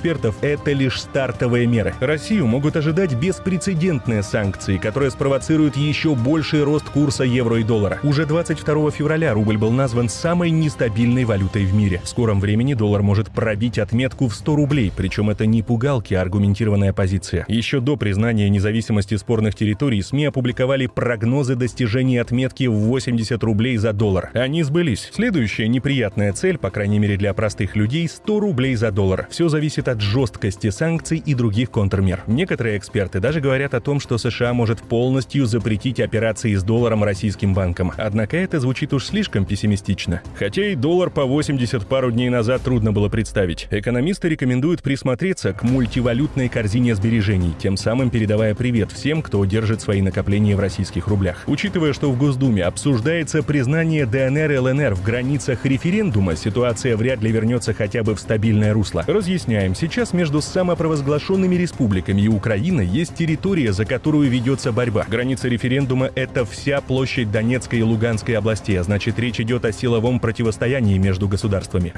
экспертов, это лишь стартовые меры. Россию могут ожидать беспрецедентные санкции, которые спровоцируют еще больший рост курса евро и доллара. Уже 22 февраля рубль был назван самой нестабильной валютой в мире. В скором времени доллар может пробить отметку в 100 рублей, причем это не пугалки, а аргументированная позиция. Еще до признания независимости спорных территорий СМИ опубликовали прогнозы достижения отметки в 80 рублей за доллар. Они сбылись. Следующая неприятная цель, по крайней мере для простых людей, 100 рублей за доллар. Все зависит от жесткости санкций и других контрмер. Некоторые эксперты даже говорят о том, что США может полностью запретить операции с долларом российским банкам. Однако это звучит уж слишком пессимистично. Хотя и доллар по 80 пару дней назад трудно было представить. Экономисты рекомендуют присмотреться к мультивалютной корзине сбережений, тем самым передавая привет всем, кто держит свои накопления в российских рублях. Учитывая, что в Госдуме обсуждается признание ДНР и ЛНР в границах референдума, ситуация вряд ли вернется хотя бы в стабильное русло. Разъясняем, сейчас между самопровозглашенными республиками и Украиной есть территория, за которую ведется борьба. Граница референдума — это вся площадь Донецкой и Луганской областей, а значит речь идет о силовом противостоянии между государствами.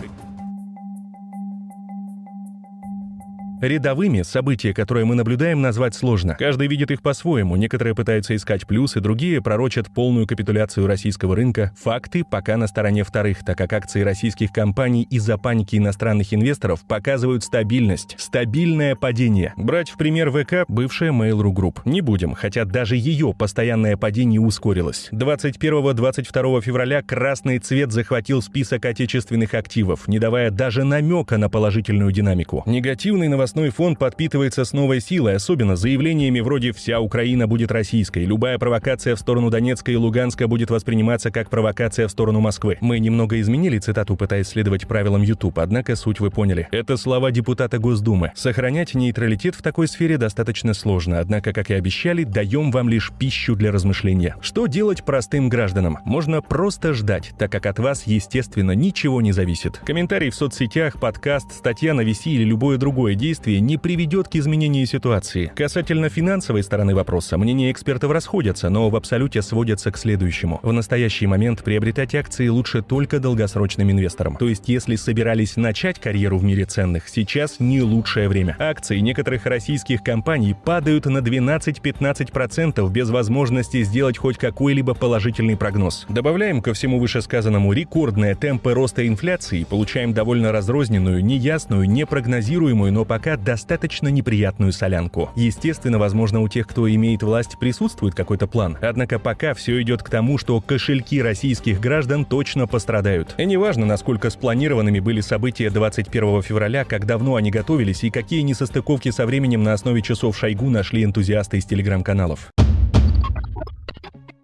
Рядовыми события, которые мы наблюдаем, назвать сложно. Каждый видит их по-своему. Некоторые пытаются искать плюсы, другие пророчат полную капитуляцию российского рынка. Факты пока на стороне вторых, так как акции российских компаний из-за паники иностранных инвесторов показывают стабильность. Стабильное падение. Брать в пример ВК бывшая Mail.ru Group. Не будем, хотя даже ее постоянное падение ускорилось. 21-22 февраля красный цвет захватил список отечественных активов, не давая даже намека на положительную динамику. Негативный новостной новостной фон подпитывается с новой силой, особенно заявлениями вроде «вся Украина будет российской», «любая провокация в сторону Донецка и Луганска будет восприниматься как провокация в сторону Москвы». Мы немного изменили цитату, пытаясь следовать правилам YouTube, однако суть вы поняли. Это слова депутата Госдумы. Сохранять нейтралитет в такой сфере достаточно сложно, однако, как и обещали, даем вам лишь пищу для размышления. Что делать простым гражданам? Можно просто ждать, так как от вас, естественно, ничего не зависит. Комментарий в соцсетях, подкаст, статья на VC или любое другое действие действие не приведет к изменению ситуации. Касательно финансовой стороны вопроса, мнения экспертов расходятся, но в абсолюте сводятся к следующему. В настоящий момент приобретать акции лучше только долгосрочным инвесторам. То есть, если собирались начать карьеру в мире ценных, сейчас не лучшее время. Акции некоторых российских компаний падают на 12-15% без возможности сделать хоть какой-либо положительный прогноз. Добавляем ко всему вышесказанному рекордные темпы роста инфляции, получаем довольно разрозненную, неясную, непрогнозируемую, но пока достаточно неприятную солянку. Естественно, возможно, у тех, кто имеет власть, присутствует какой-то план. Однако пока все идет к тому, что кошельки российских граждан точно пострадают. И неважно, насколько спланированными были события 21 февраля, как давно они готовились и какие несостыковки со временем на основе часов Шойгу нашли энтузиасты из телеграм-каналов.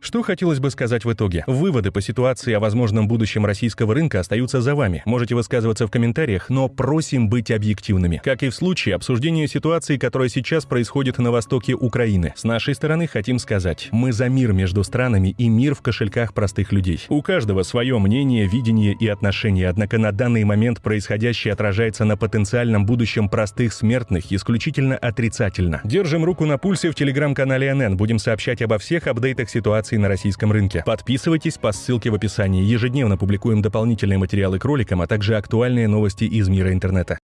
Что хотелось бы сказать в итоге? Выводы по ситуации о возможном будущем российского рынка остаются за вами. Можете высказываться в комментариях, но просим быть объективными. Как и в случае обсуждения ситуации, которая сейчас происходит на востоке Украины. С нашей стороны хотим сказать, мы за мир между странами и мир в кошельках простых людей. У каждого свое мнение, видение и отношение, однако на данный момент происходящее отражается на потенциальном будущем простых смертных исключительно отрицательно. Держим руку на пульсе в телеграм-канале НН, будем сообщать обо всех апдейтах ситуации на российском рынке. Подписывайтесь по ссылке в описании. Ежедневно публикуем дополнительные материалы к роликам, а также актуальные новости из мира интернета.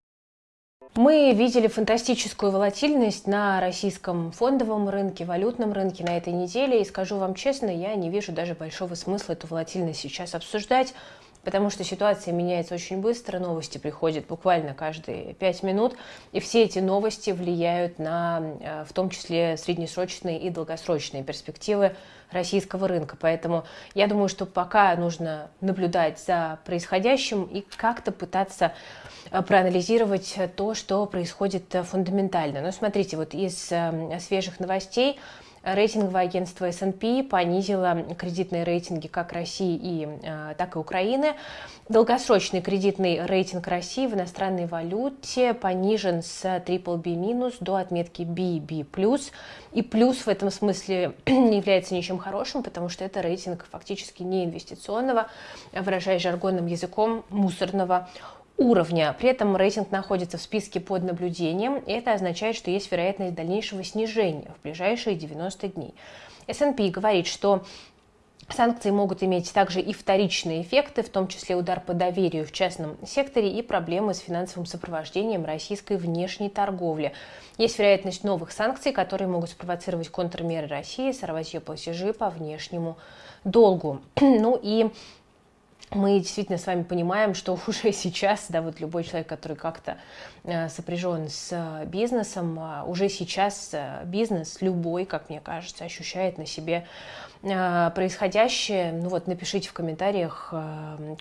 Мы видели фантастическую волатильность на российском фондовом рынке, валютном рынке на этой неделе. И скажу вам честно, я не вижу даже большого смысла эту волатильность сейчас обсуждать потому что ситуация меняется очень быстро, новости приходят буквально каждые пять минут, и все эти новости влияют на, э, в том числе, среднесрочные и долгосрочные перспективы российского рынка. Поэтому я думаю, что пока нужно наблюдать за происходящим и как-то пытаться э, проанализировать то, что происходит э, фундаментально. Но смотрите, вот из свежих новостей Рейтинговое агентство S&P понизило кредитные рейтинги как России, и, э, так и Украины. Долгосрочный кредитный рейтинг России в иностранной валюте понижен с BBB- до отметки BB+. И плюс в этом смысле не является ничем хорошим, потому что это рейтинг фактически не инвестиционного, выражаясь жаргонным языком, мусорного уровня. При этом рейтинг находится в списке под наблюдением, и это означает, что есть вероятность дальнейшего снижения в ближайшие 90 дней. S&P говорит, что Санкции могут иметь также и вторичные эффекты, в том числе удар по доверию в частном секторе и проблемы с финансовым сопровождением российской внешней торговли. Есть вероятность новых санкций, которые могут спровоцировать контрмеры России, сорвать ее платежи по внешнему долгу. Ну и мы действительно с вами понимаем, что уже сейчас, да, вот любой человек, который как-то э, сопряжен с э, бизнесом, э, уже сейчас бизнес любой, как мне кажется, ощущает на себе происходящее. Ну вот напишите в комментариях,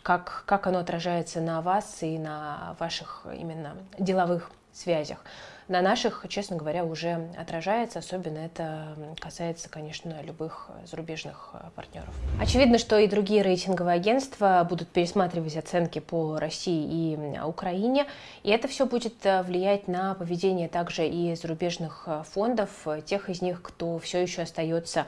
как, как оно отражается на вас и на ваших именно деловых связях на наших, честно говоря, уже отражается. Особенно это касается, конечно, любых зарубежных э, партнеров. Очевидно, что и другие рейтинговые агентства будут пересматривать оценки по России и Украине. И это все будет э, влиять на поведение также и зарубежных э, фондов, тех из них, кто все еще остается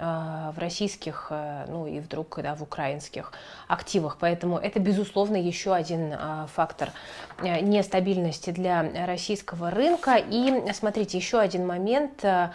в российских, ну и вдруг да, в украинских активах. Поэтому это, безусловно, еще один фактор нестабильности для российского рынка. И смотрите, еще один момент э,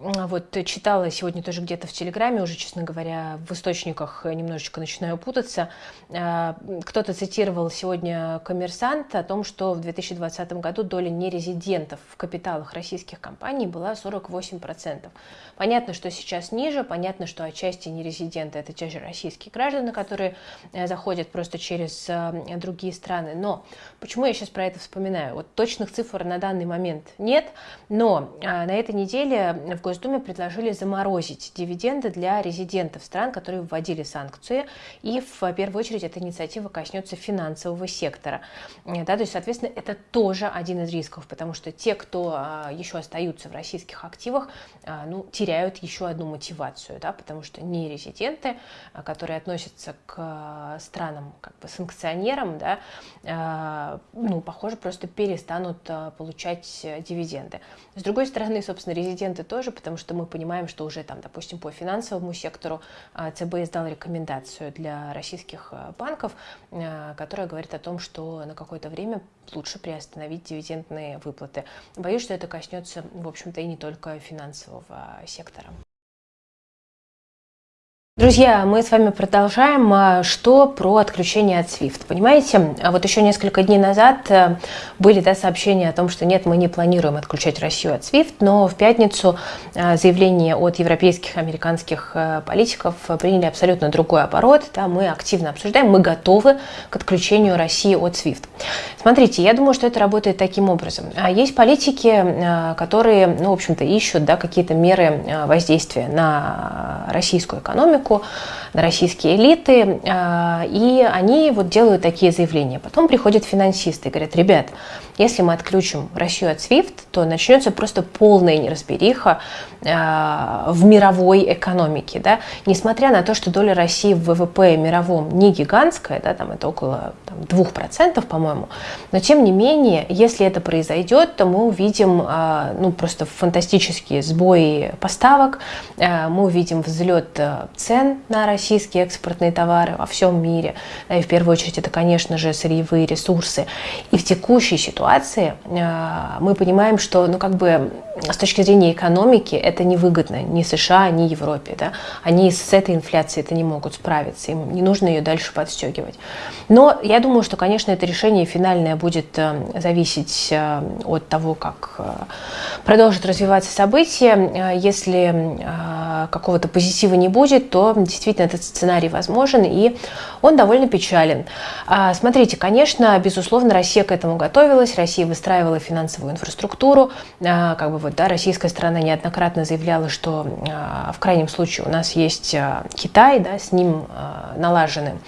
вот читала сегодня тоже где-то в Телеграме, уже, честно говоря, в источниках немножечко начинаю путаться. А, кто-то цитировал сегодня коммерсант о том, что в 2020 году доля нерезидентов в капиталах российских компаний была 48%. Понятно, что сейчас ниже, понятно, что отчасти нерезиденты это те же российские граждане, которые э, заходят просто через э, другие страны. Но почему я сейчас про это вспоминаю? Вот точных цифр на данный момент нет, но а, на этой неделе в Госдуме предложили заморозить дивиденды для резидентов стран, которые вводили санкции. И в первую очередь эта инициатива коснется финансового сектора. Да, то есть, соответственно, это тоже один из рисков, потому что те, кто а, еще остаются в российских активах, а, ну, теряют еще одну мотивацию, да, потому что не резиденты, а, которые относятся к странам как бы санкционерам, да, ну, похоже, просто перестанут получать дивиденды. С другой стороны, собственно, резиденты тоже, потому что мы понимаем, что уже там, допустим, по финансовому сектору а, ЦБ издал рекомендацию для российских а, банков, а, которая говорит о том, что на какое-то время лучше приостановить дивидендные выплаты. Боюсь, что это коснется, в общем-то, и не только финансового сектора. Друзья, мы с вами продолжаем. А, что про отключение от SWIFT? Понимаете, а вот еще несколько дней назад э, были да, сообщения о том, что нет, мы не планируем отключать Россию от SWIFT, но в пятницу э, заявления от европейских, американских э, политиков приняли абсолютно другой оборот. Да, мы активно обсуждаем, мы готовы к отключению России от SWIFT. Смотрите, я думаю, что это работает таким образом. А есть политики, которые, ну, в общем-то, ищут да, какие-то меры воздействия на российскую экономику, экономику, на российские элиты, а, и они вот делают такие заявления. Потом приходят финансисты и говорят, ребят, если мы отключим Россию от SWIFT, то начнется просто полная неразбериха э, в мировой экономике. Да? Несмотря на то, что доля России в ВВП мировом не гигантская, да, там это около там, 2%, по-моему, но тем не менее, если это произойдет, то мы увидим э, ну, просто фантастические сбои поставок, мы увидим взлет цен на российские экспортные товары во всем мире. И в первую очередь это, конечно же, сырьевые ресурсы. И в текущей ситуации э, мы понимаем, что ну, как бы с точки зрения экономики это невыгодно ни США, ни Европе. Да? Они с этой инфляцией это не могут справиться, им не нужно ее дальше подстегивать. Но я думаю, что, конечно, это решение финальное будет э, зависеть э, от того, как продолжат развиваться события. Если какого-то позитива не будет, то действительно этот сценарий возможен, и он довольно печален. А, смотрите, конечно, безусловно, Россия к этому готовилась, Россия выстраивала финансовую инфраструктуру, а, как бы вот, да, российская сторона неоднократно заявляла, что а, в крайнем случае у нас есть Китай, да, с ним налажены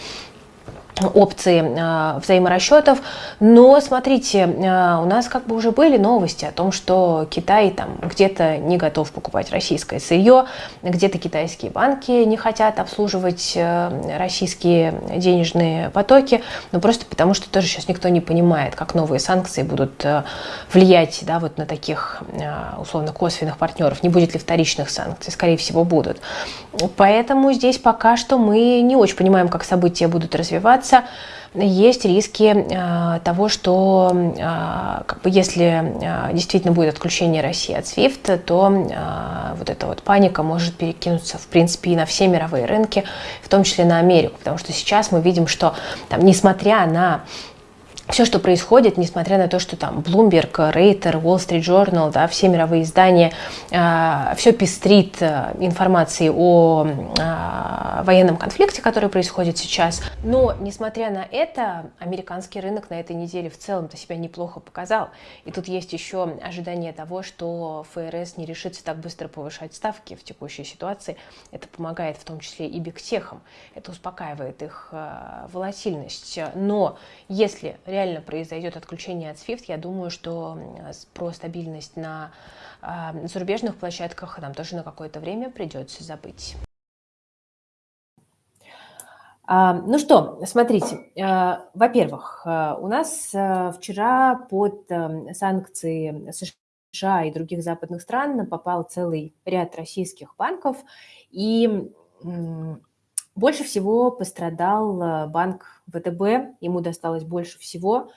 опции э, взаиморасчетов. Но смотрите, э, у нас как бы уже были новости о том, что Китай там где-то не готов покупать российское сырье, где-то китайские банки не хотят обслуживать э, российские денежные потоки, ну просто потому что тоже сейчас никто не понимает, как новые санкции будут э, влиять да, вот на таких э, условно косвенных партнеров. Не будет ли вторичных санкций? Скорее всего, будут. Поэтому здесь пока что мы не очень понимаем, как события будут развиваться. Есть риски того, что как бы, если действительно будет отключение России от SWIFT, то вот эта вот паника может перекинуться, в принципе, и на все мировые рынки, в том числе на Америку, потому что сейчас мы видим, что там, несмотря на все, что происходит, несмотря на то, что там Bloomberg, Reuters, Wall Street Journal, да, все мировые издания, э, а, все пестрит э, информацией о э, военном конфликте, который происходит сейчас. Но, несмотря на это, американский рынок на этой неделе в целом-то себя неплохо показал. И тут есть еще ожидание того, что ФРС не решится так быстро повышать ставки в текущей ситуации. Это помогает в том числе и бигтехам. Это успокаивает их э, волатильность. Но если реально произойдет отключение от SWIFT, я думаю, что про стабильность на э, зарубежных площадках нам тоже на какое-то время придется забыть. А, ну что, смотрите, э, во-первых, у нас вчера под санкции США и других западных стран попал целый ряд российских банков, и больше всего пострадал банк ВТБ, ему досталось больше всего.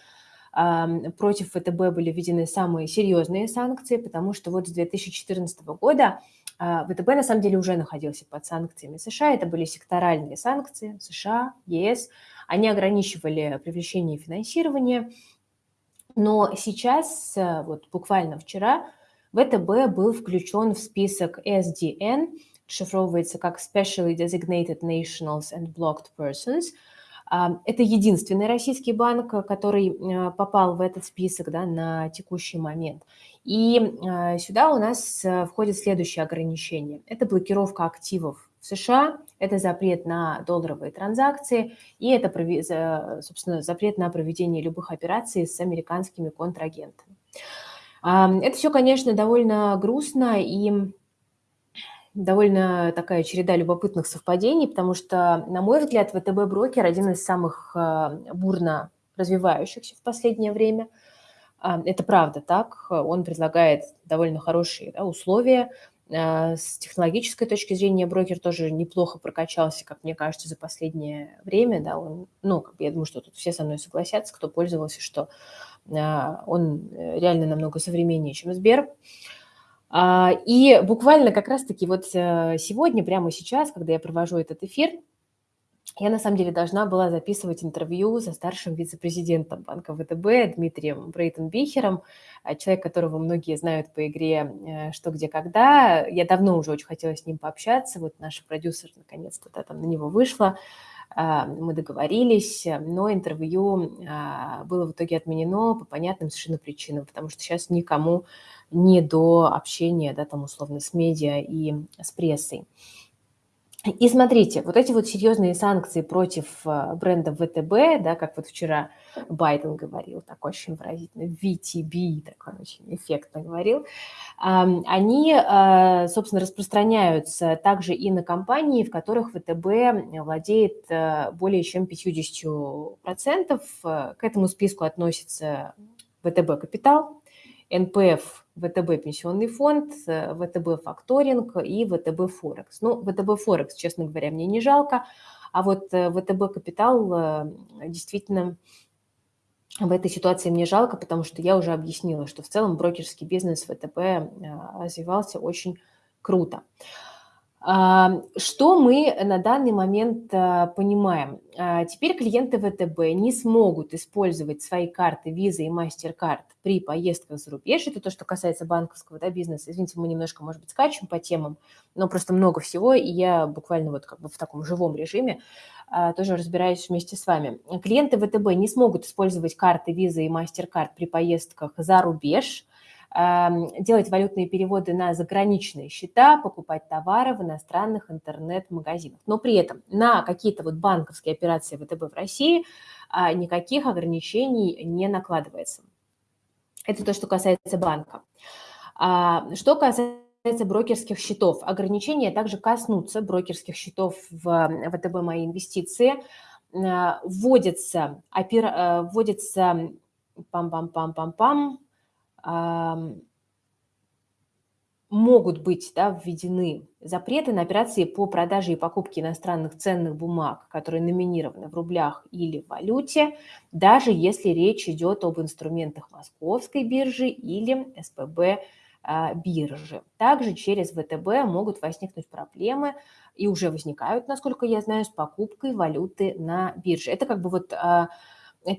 Против ВТБ были введены самые серьезные санкции, потому что вот с 2014 года а, ВТБ на самом деле уже находился под санкциями США. Это были секторальные санкции США, ЕС. Они ограничивали привлечение финансирования. Но сейчас, э, вот буквально вчера, ВТБ был включен в список SDN, шифровывается как Specially Designated Nationals and Blocked Persons – это единственный российский банк, который э, попал в этот список да, на текущий момент. И э, сюда у нас э, входит следующее ограничение. Это блокировка активов в США, это запрет на долларовые транзакции и это, собственно, запрет на проведение любых операций с американскими контрагентами. Это все, конечно, довольно грустно и довольно такая череда любопытных совпадений, потому что, на мой взгляд, ВТБ брокер один из самых э, бурно развивающихся в последнее время. А, это правда так. Он предлагает довольно хорошие да, условия. А, с технологической точки зрения брокер тоже неплохо прокачался, как мне кажется, за последнее время. Да, он, ну, я думаю, что тут все со мной согласятся, кто пользовался, что а, он э, реально намного современнее, чем Сбер. А, и буквально как раз-таки вот э, сегодня, прямо сейчас, когда я провожу этот эфир, я на самом деле должна была записывать интервью со старшим вице-президентом банка ВТБ Дмитрием Брейтенбихером, а, человек, которого многие знают по игре э, «Что, где, когда». Я давно уже очень хотела с ним пообщаться, вот наш продюсер наконец-то да, там на него вышла, а, мы договорились, но интервью было в итоге отменено по понятным совершенно причинам, потому что сейчас никому не до общения, да, там условно с медиа и с прессой. И смотрите, вот эти вот серьезные санкции против э, бренда ВТБ, да, как вот вчера Байден говорил, так очень выразительно, VTB, такой очень эффектно говорил, они, э, собственно, распространяются также и на компании, в которых ВТБ владеет э, более чем 50%. К этому списку относится ВТБ Капитал, НПФ ВТБ пенсионный фонд, э, ВТБ факторинг и ВТБ Форекс. Ну, ВТБ Форекс, честно говоря, мне не жалко, а вот э, ВТБ Капитал э, действительно в этой ситуации мне жалко, потому что я уже объяснила, что в целом брокерский бизнес ВТБ развивался очень круто. Что мы на данный момент а, понимаем? А, теперь клиенты ВТБ не смогут использовать свои карты Visa и MasterCard при поездках за рубеж. Это то, что касается банковского да, бизнеса. Извините, мы немножко, может быть, скачем по темам, но просто много всего, и я буквально вот как бы в таком живом режиме а, тоже разбираюсь вместе с вами. Клиенты ВТБ не смогут использовать карты Visa и MasterCard при поездках за рубеж – делать валютные переводы на заграничные счета, покупать товары в иностранных интернет-магазинах. Но при этом на какие-то вот банковские операции ВТБ в России а, никаких ограничений не накладывается. Это то, что касается банка. А, что касается брокерских счетов, ограничения также коснутся брокерских счетов в ВТБ «Мои инвестиции». А, вводится, опера, вводится пам-пам-пам-пам-пам, могут быть да, введены запреты на операции по продаже и покупке иностранных ценных бумаг, которые номинированы в рублях или в валюте, даже если речь идет об инструментах Московской биржи или СПБ а, биржи. Также через ВТБ могут возникнуть проблемы и уже возникают, насколько я знаю, с покупкой валюты на бирже. Это как бы вот а,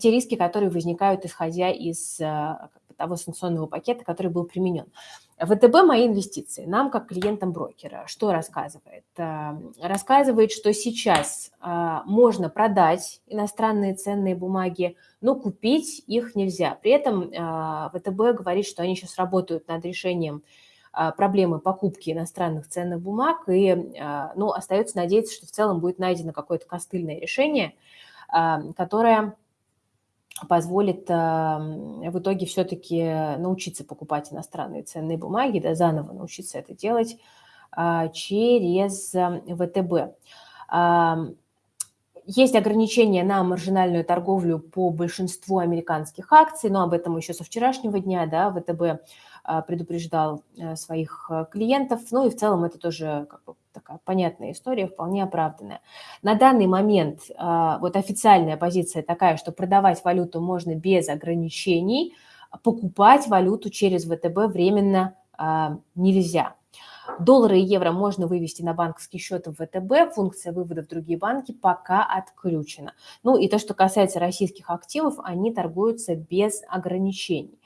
те риски, которые возникают, исходя из а, того санкционного пакета, который был применен. ВТБ «Мои инвестиции» нам, как клиентам брокера, что рассказывает? Э, рассказывает, что сейчас э, можно продать иностранные ценные бумаги, но купить их нельзя. При этом э, ВТБ говорит, что они сейчас работают над решением проблемы покупки иностранных ценных бумаг, и ну, остается надеяться, что в целом будет найдено какое-то костыльное решение, которое позволит в итоге все-таки научиться покупать иностранные ценные бумаги, да, заново научиться это делать а, через ВТБ. Есть ограничения на маржинальную торговлю по большинству американских акций, но об этом еще со вчерашнего дня да, ВТБ а, предупреждал э, своих э, клиентов. Ну и в целом это тоже как бы такая понятная история, вполне оправданная. На данный момент а, вот официальная позиция такая, что продавать валюту можно без ограничений, покупать валюту через ВТБ временно а, нельзя. Доллары и евро можно вывести на банковский счет в ВТБ, функция вывода в другие банки пока отключена. Ну и то, что касается российских активов, они торгуются без ограничений.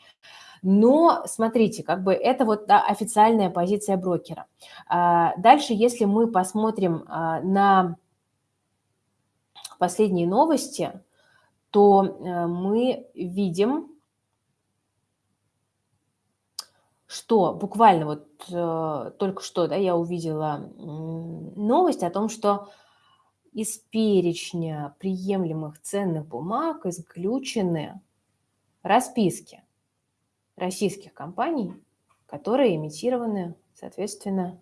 Но смотрите, как бы это вот да, официальная позиция брокера. А, дальше, если мы посмотрим а, на последние новости, то э, мы видим, что буквально вот э, только что да, я увидела новость о том, что из перечня приемлемых ценных бумаг исключены расписки российских компаний, которые имитированы, соответственно,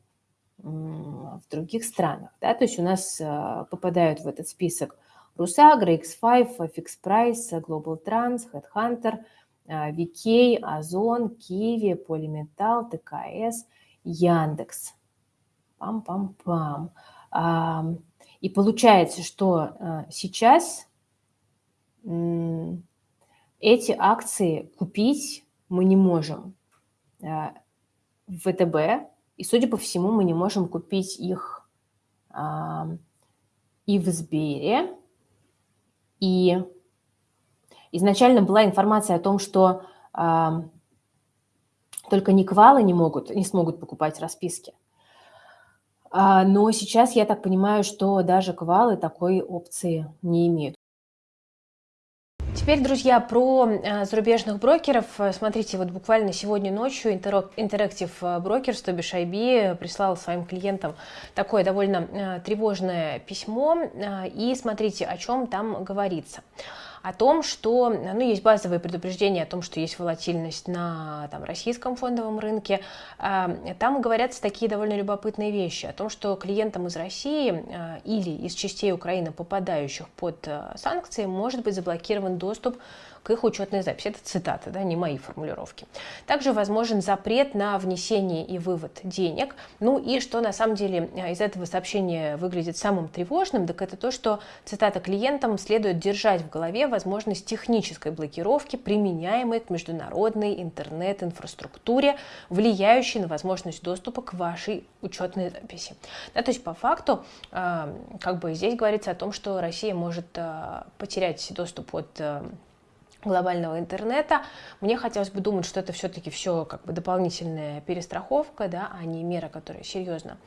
в других странах. Да? То есть у нас э, попадают в этот список Русагра, X5, FX Price, Global Trans, Headhunter, VK, Озон, Киви, Полиметалл, ТКС, Яндекс. Пам-пам-пам. И получается, что э, сейчас эти акции купить мы не можем э, в ВТБ, и, судя по всему, мы не можем купить их и в Сбере. И изначально была информация о том, что только Никвалы не могут, не смогут покупать расписки. А, но сейчас я так понимаю, что даже квалы такой опции не имеют. Теперь, друзья, про э, зарубежных брокеров. Смотрите, вот буквально сегодня ночью Interactive Brokers, то бишь IB, прислал своим клиентам такое довольно э, тревожное письмо. Э, и смотрите, о чем там говорится о том, что ну, есть базовые предупреждения о том, что есть волатильность на там, российском фондовом рынке. А, там говорятся такие довольно любопытные вещи о том, что клиентам из России а, или из частей Украины, попадающих под а, санкции, может быть заблокирован доступ к их учетной записи. Это цитаты, да, не мои формулировки. Также возможен запрет на внесение и вывод денег. Ну и что на самом деле э, из этого сообщения выглядит самым тревожным, так это то, что, цитата, клиентам следует держать в голове возможность технической блокировки, применяемой к международной интернет-инфраструктуре, влияющей на возможность доступа к вашей учетной записи. Да, то есть по факту э, как бы здесь говорится о том, что Россия может э, потерять доступ от глобального интернета. Мне хотелось бы думать, что это все-таки все как бы дополнительная перестраховка, да, а не мера, которая серьезно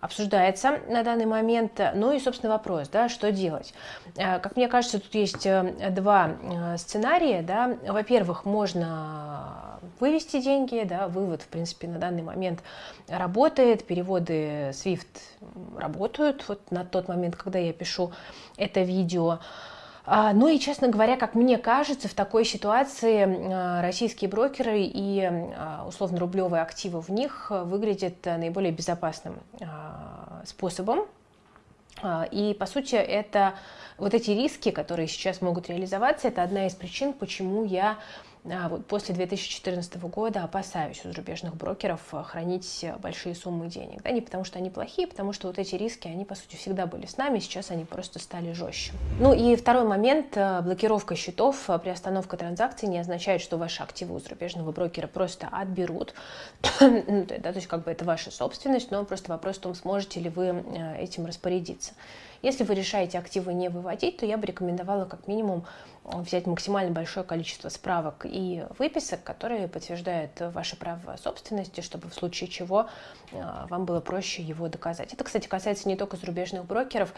обсуждается на данный момент. Ну и, собственно, вопрос, да, что делать. Э, как мне кажется, тут есть э, два э, сценария. Да. Во-первых, можно вывести деньги, да, вывод, в принципе, на данный момент работает, переводы SWIFT работают вот на тот момент, когда я пишу это видео. А, ну и, честно говоря, как мне кажется, в такой ситуации а, российские брокеры и а, условно-рублевые активы в них выглядят наиболее безопасным способом. И, по сути, это вот эти риски, которые сейчас могут реализоваться, это одна из причин, почему я вот после 2014 года опасаюсь у зарубежных брокеров а, хранить большие суммы денег. Да, не потому что они плохие, потому что вот эти риски, они по сути всегда были с нами, сейчас они просто стали жестче. Ну и второй момент, а, блокировка счетов, приостановка транзакций не означает, что ваши активы у зарубежного брокера просто отберут, ну, да, то есть как бы это ваша собственность, но просто вопрос в том, сможете ли вы этим распорядиться. Если вы решаете активы не выводить, то я бы рекомендовала как минимум взять максимально большое количество справок и выписок, которые подтверждают ваше право собственности, чтобы в случае чего э, вам было проще его доказать. Это, кстати, касается не только зарубежных брокеров.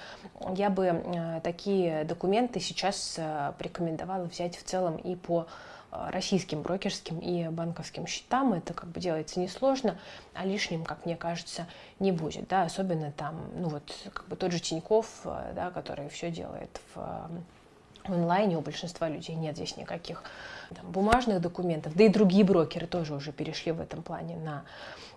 Я бы э, такие документы сейчас э, порекомендовала взять в целом и по российским брокерским и банковским счетам. Это как бы делается несложно, а лишним, как мне кажется, не будет. Да? Особенно там, ну вот, как бы тот же Тиньков, да, который все делает в онлайне, у большинства людей нет здесь никаких там, бумажных документов, да и другие брокеры тоже уже перешли в этом плане на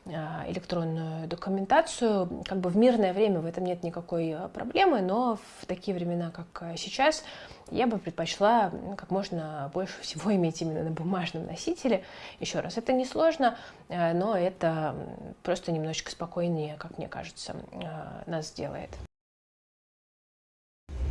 а, электронную документацию. Как бы в мирное время в этом нет никакой а, проблемы, но в такие времена, как а, сейчас, я бы предпочла как можно больше всего иметь именно на бумажном носителе. Еще раз, это несложно, но это просто немножечко спокойнее, как мне кажется, нас сделает.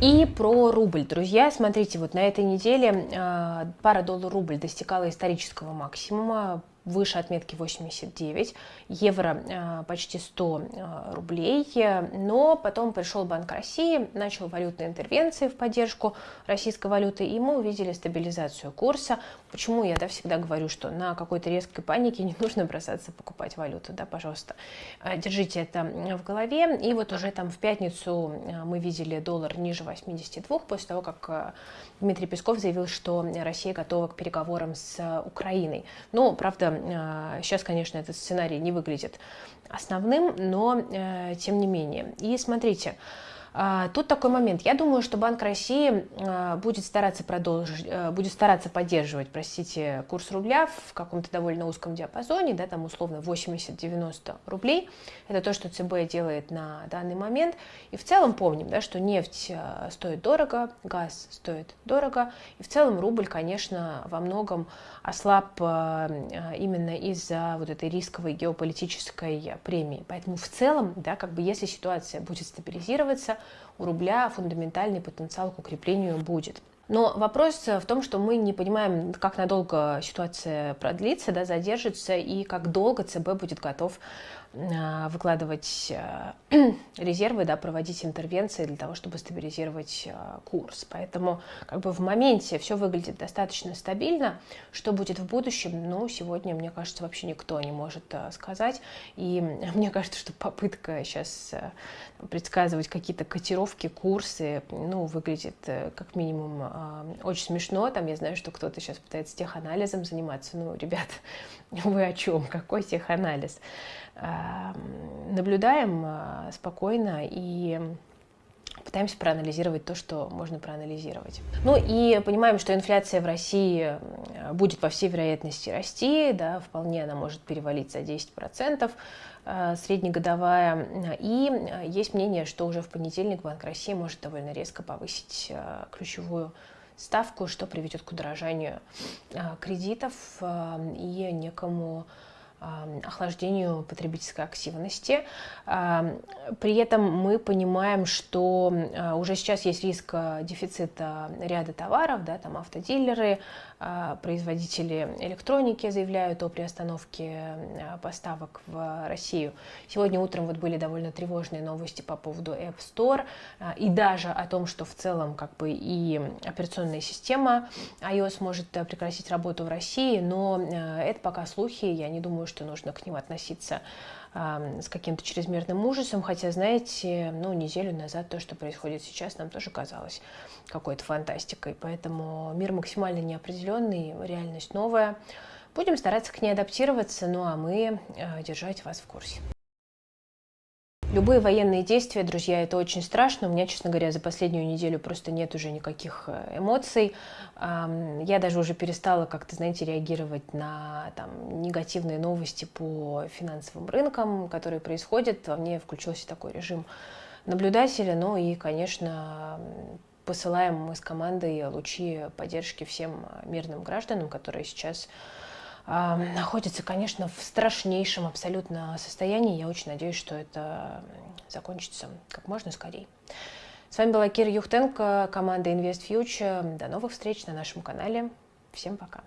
И про рубль, друзья, смотрите, вот на этой неделе э, пара доллар-рубль достигала исторического максимума, выше отметки 89, евро э, почти 100 э, рублей, но потом пришел Банк России, начал валютные интервенции в поддержку российской валюты, и мы увидели стабилизацию курса. Почему я да, всегда говорю, что на какой-то резкой панике не нужно бросаться покупать валюту, да, пожалуйста, э, держите это в голове. И вот уже там в пятницу мы видели доллар ниже 82, после того, как Дмитрий Песков заявил, что Россия готова к переговорам с Украиной. Но, правда, сейчас, конечно, этот сценарий не выглядит основным, но э, тем не менее. И смотрите, а, тут такой момент. Я думаю, что Банк России а, будет стараться продолжить, э, будет стараться поддерживать, простите, курс рубля в каком-то довольно узком диапазоне, да, там условно 80-90 рублей. Это то, что ЦБ делает на данный момент. И в целом помним, да, что нефть стоит дорого, газ стоит дорого. И в целом рубль, конечно, во многом ослаб именно из-за вот этой рисковой геополитической премии. Поэтому в целом, да, как бы если ситуация будет стабилизироваться, у рубля фундаментальный потенциал к укреплению будет. Но вопрос в том, что мы не понимаем, как надолго ситуация продлится, да, задержится, и как долго ЦБ будет готов выкладывать а, резервы, да, проводить интервенции для того, чтобы стабилизировать а, курс. Поэтому как бы в моменте все выглядит достаточно стабильно. Что будет в будущем, ну, сегодня, мне кажется, вообще никто не может сказать. И мне кажется, что попытка сейчас предсказывать какие-то котировки, курсы, ну, выглядит э, как минимум очень смешно. Там я знаю, что кто-то сейчас пытается теханализом заниматься. Ну, ребят, вы о чем? Какой теханализ? Наблюдаем а, спокойно и пытаемся проанализировать то, что можно проанализировать. Ну и понимаем, что инфляция в России будет по всей вероятности расти, да, вполне она может перевалить за 10%, а, среднегодовая. И есть мнение, что уже в понедельник Банк России может довольно резко повысить ключевую ставку, что приведет к удорожанию кредитов и некому охлаждению потребительской активности. При этом мы понимаем, что а, уже сейчас есть риск а, дефицита ряда товаров, да, там автодилеры, а, производители электроники заявляют о приостановке поставок в Россию. Сегодня утром вот были довольно тревожные новости по поводу App Store и даже о том, что в целом как бы и операционная система iOS может прекратить работу в России, но это пока слухи, я не думаю, что нужно к ним относиться с каким-то чрезмерным ужасом, хотя, знаете, ну, неделю назад то, что происходит сейчас, нам тоже казалось какой-то фантастикой, поэтому мир максимально неопределенный, реальность новая. Будем стараться к ней адаптироваться, ну а мы э, держать вас в курсе. Любые военные действия, друзья, это очень страшно. У меня, честно говоря, за последнюю неделю просто нет уже никаких э, эмоций. Я даже уже перестала как-то, знаете, реагировать на там, негативные новости по финансовым рынкам, которые происходят. Во мне включился такой режим наблюдателя. Ну и, конечно, посылаем мы с командой лучи поддержки всем мирным гражданам, которые сейчас находятся, конечно, в страшнейшем абсолютно состоянии. Я очень надеюсь, что это закончится как можно скорее. С вами была Кира Юхтенко, команда Invest Future. До новых встреч на нашем канале. Всем пока.